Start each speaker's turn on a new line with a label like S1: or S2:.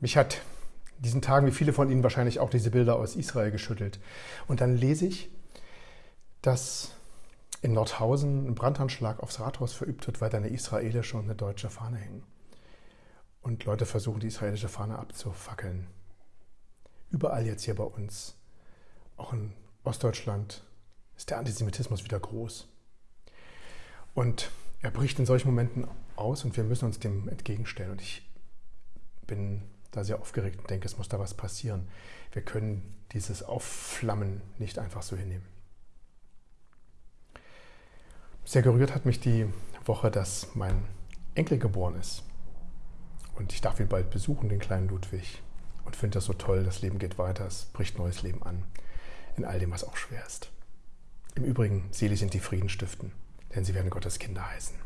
S1: Mich hat in diesen Tagen, wie viele von Ihnen wahrscheinlich auch, diese Bilder aus Israel geschüttelt. Und dann lese ich, dass in Nordhausen ein Brandanschlag aufs Rathaus verübt wird, weil da eine israelische und eine deutsche Fahne hängen. Und Leute versuchen, die israelische Fahne abzufackeln. Überall jetzt hier bei uns, auch in Ostdeutschland, ist der Antisemitismus wieder groß. Und er bricht in solchen Momenten aus und wir müssen uns dem entgegenstellen. Und ich bin da sehr aufgeregt und denke, es muss da was passieren. Wir können dieses Aufflammen nicht einfach so hinnehmen. Sehr gerührt hat mich die Woche, dass mein Enkel geboren ist. Und ich darf ihn bald besuchen, den kleinen Ludwig. Und finde das so toll, das Leben geht weiter, es bricht neues Leben an. In all dem, was auch schwer ist. Im Übrigen, selig sind die Frieden stiften, denn sie werden Gottes Kinder heißen.